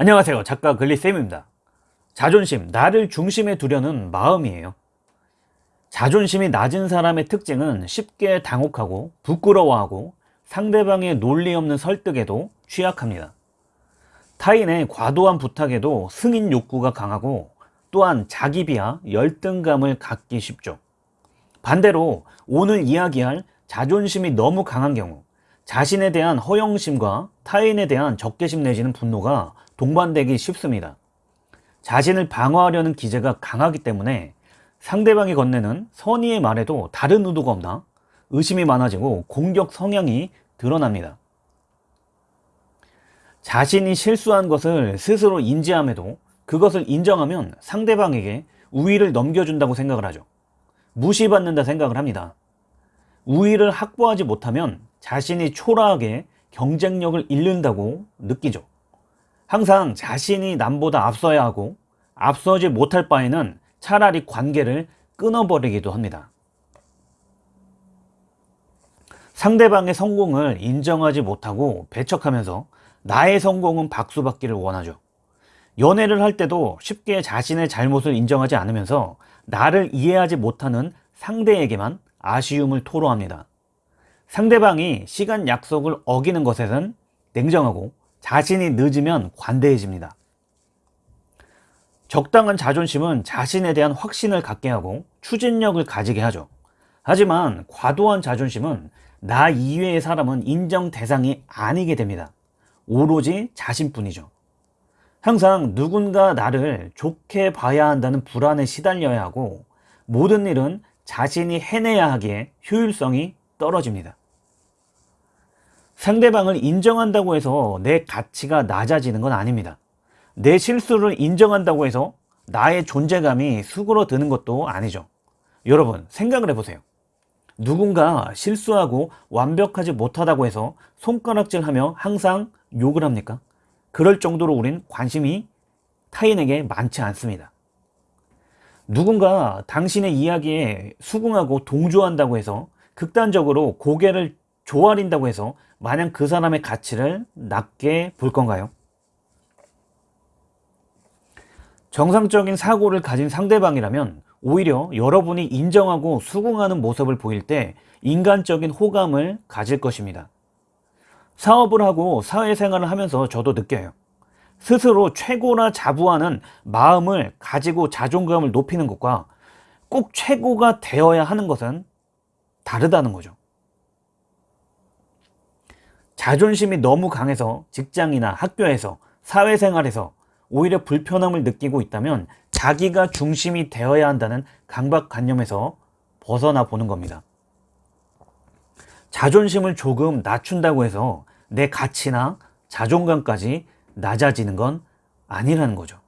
안녕하세요. 작가 글리쌤입니다. 자존심, 나를 중심에 두려는 마음이에요. 자존심이 낮은 사람의 특징은 쉽게 당혹하고 부끄러워하고 상대방의 논리 없는 설득에도 취약합니다. 타인의 과도한 부탁에도 승인 욕구가 강하고 또한 자기 비하, 열등감을 갖기 쉽죠. 반대로 오늘 이야기할 자존심이 너무 강한 경우 자신에 대한 허영심과 타인에 대한 적개심 내지는 분노가 동반되기 쉽습니다. 자신을 방어하려는 기제가 강하기 때문에 상대방이 건네는 선의의 말에도 다른 의도가 없나 의심이 많아지고 공격 성향이 드러납니다. 자신이 실수한 것을 스스로 인지함에도 그것을 인정하면 상대방에게 우위를 넘겨준다고 생각을 하죠. 무시받는다 생각을 합니다. 우위를 확보하지 못하면 자신이 초라하게 경쟁력을 잃는다고 느끼죠. 항상 자신이 남보다 앞서야 하고 앞서지 못할 바에는 차라리 관계를 끊어버리기도 합니다. 상대방의 성공을 인정하지 못하고 배척하면서 나의 성공은 박수받기를 원하죠. 연애를 할 때도 쉽게 자신의 잘못을 인정하지 않으면서 나를 이해하지 못하는 상대에게만 아쉬움을 토로합니다. 상대방이 시간 약속을 어기는 것에는 냉정하고 자신이 늦으면 관대해집니다. 적당한 자존심은 자신에 대한 확신을 갖게 하고 추진력을 가지게 하죠. 하지만 과도한 자존심은 나 이외의 사람은 인정 대상이 아니게 됩니다. 오로지 자신뿐이죠. 항상 누군가 나를 좋게 봐야 한다는 불안에 시달려야 하고 모든 일은 자신이 해내야 하기에 효율성이 떨어집니다. 상대방을 인정한다고 해서 내 가치가 낮아지는 건 아닙니다. 내 실수를 인정한다고 해서 나의 존재감이 수그러드는 것도 아니죠. 여러분 생각을 해보세요. 누군가 실수하고 완벽하지 못하다고 해서 손가락질하며 항상 욕을 합니까? 그럴 정도로 우린 관심이 타인에게 많지 않습니다. 누군가 당신의 이야기에 수긍하고 동조한다고 해서 극단적으로 고개를 조아린다고 해서 마냥 그 사람의 가치를 낮게 볼 건가요? 정상적인 사고를 가진 상대방이라면 오히려 여러분이 인정하고 수긍하는 모습을 보일 때 인간적인 호감을 가질 것입니다. 사업을 하고 사회생활을 하면서 저도 느껴요. 스스로 최고나 자부하는 마음을 가지고 자존감을 높이는 것과 꼭 최고가 되어야 하는 것은 다르다는 거죠. 자존심이 너무 강해서 직장이나 학교에서 사회생활에서 오히려 불편함을 느끼고 있다면 자기가 중심이 되어야 한다는 강박관념에서 벗어나 보는 겁니다. 자존심을 조금 낮춘다고 해서 내 가치나 자존감까지 낮아지는 건 아니라는 거죠.